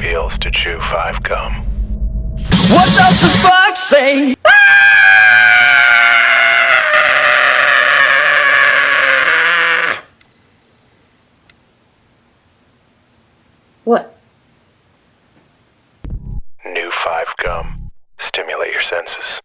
feels to chew five gum. What does the fuck say? What? New five gum. Stimulate your senses.